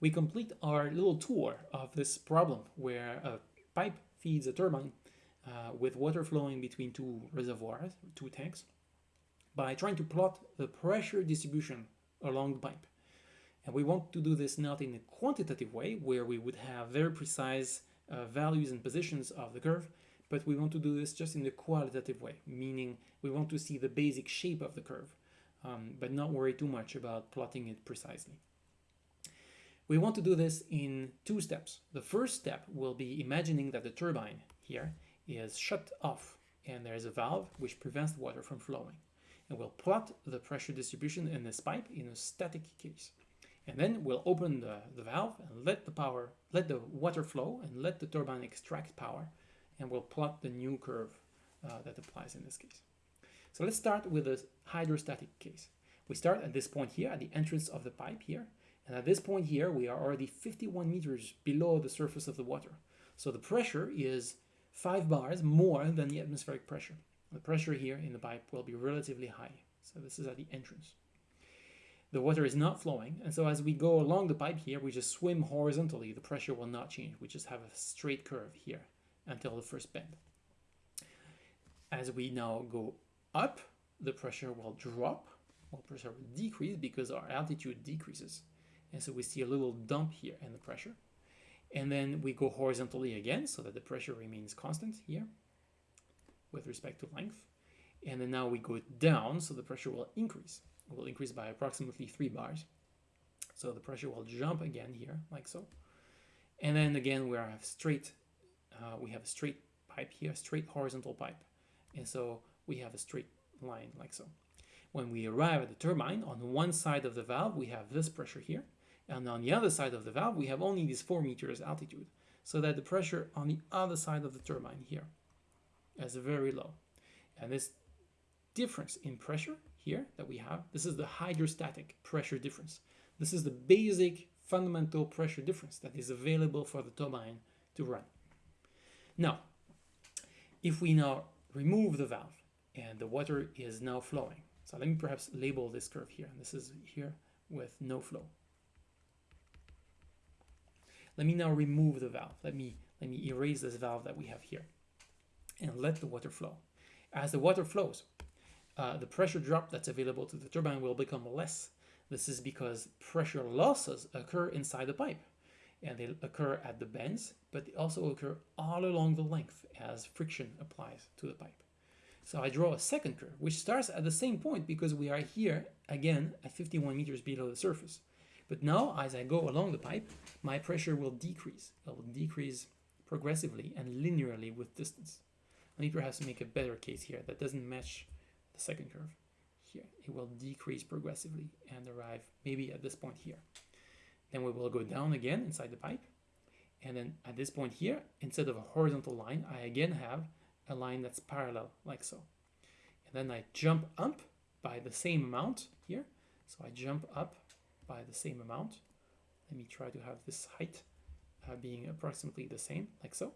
we complete our little tour of this problem where a pipe feeds a turbine uh, with water flowing between two reservoirs, two tanks, by trying to plot the pressure distribution along the pipe. And we want to do this not in a quantitative way, where we would have very precise uh, values and positions of the curve, but we want to do this just in a qualitative way, meaning we want to see the basic shape of the curve, um, but not worry too much about plotting it precisely. We want to do this in two steps. The first step will be imagining that the turbine here is shut off and there is a valve which prevents the water from flowing. And we'll plot the pressure distribution in this pipe in a static case. And then we'll open the, the valve and let the power, let the water flow and let the turbine extract power. And we'll plot the new curve uh, that applies in this case. So let's start with the hydrostatic case. We start at this point here, at the entrance of the pipe here, and at this point here, we are already 51 meters below the surface of the water. So the pressure is 5 bars more than the atmospheric pressure. The pressure here in the pipe will be relatively high. So this is at the entrance. The water is not flowing, and so as we go along the pipe here, we just swim horizontally. The pressure will not change. We just have a straight curve here until the first bend. As we now go up, the pressure will drop, well, pressure will decrease because our altitude decreases. And so we see a little dump here in the pressure. And then we go horizontally again so that the pressure remains constant here with respect to length. And then now we go down so the pressure will increase. It will increase by approximately three bars. So the pressure will jump again here like so. And then again we have straight, uh, we have a straight pipe here, straight horizontal pipe. And so we have a straight line like so. When we arrive at the turbine, on one side of the valve we have this pressure here, and on the other side of the valve, we have only this 4 meters altitude, so that the pressure on the other side of the turbine here is very low. And this difference in pressure here that we have, this is the hydrostatic pressure difference. This is the basic fundamental pressure difference that is available for the turbine to run. Now, if we now remove the valve and the water is now flowing, so let me perhaps label this curve here. And this is here with no flow. Let me now remove the valve. Let me, let me erase this valve that we have here and let the water flow. As the water flows, uh, the pressure drop that's available to the turbine will become less. This is because pressure losses occur inside the pipe and they occur at the bends, but they also occur all along the length as friction applies to the pipe. So I draw a second curve, which starts at the same point because we are here, again, at 51 meters below the surface. But now, as I go along the pipe, my pressure will decrease. It will decrease progressively and linearly with distance. Let me perhaps to make a better case here that doesn't match the second curve. Here, it will decrease progressively and arrive maybe at this point here. Then we will go down again inside the pipe. And then at this point here, instead of a horizontal line, I again have a line that's parallel like so. And then I jump up by the same amount here. So I jump up by the same amount. Let me try to have this height uh, being approximately the same, like so.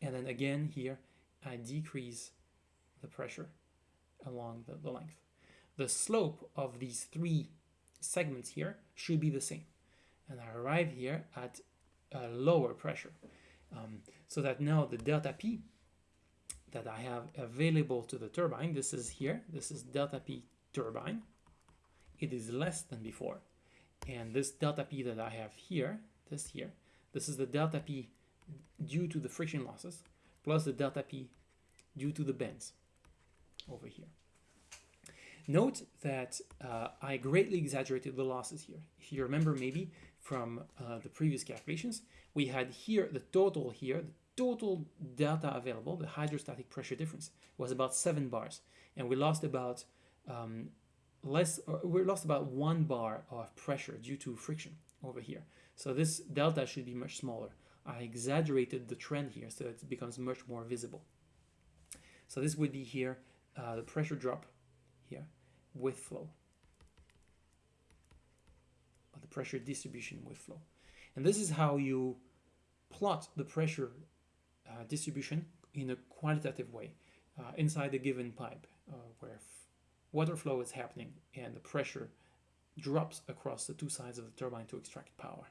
And then again here, I decrease the pressure along the, the length. The slope of these three segments here should be the same. And I arrive here at a lower pressure. Um, so that now the delta P that I have available to the turbine, this is here, this is delta P turbine, it is less than before. And this delta P that I have here, this here, this is the delta P due to the friction losses, plus the delta P due to the bends over here. Note that uh, I greatly exaggerated the losses here. If you remember maybe from uh, the previous calculations, we had here the total here, the total delta available, the hydrostatic pressure difference, was about 7 bars. And we lost about um, less, we lost about one bar of pressure due to friction over here. So this delta should be much smaller. I exaggerated the trend here so it becomes much more visible. So this would be here, uh, the pressure drop here with flow. Or the pressure distribution with flow. And this is how you plot the pressure uh, distribution in a quantitative way uh, inside a given pipe uh, where water flow is happening and the pressure drops across the two sides of the turbine to extract power.